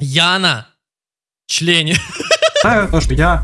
Яна, члене. Да, Та, тож я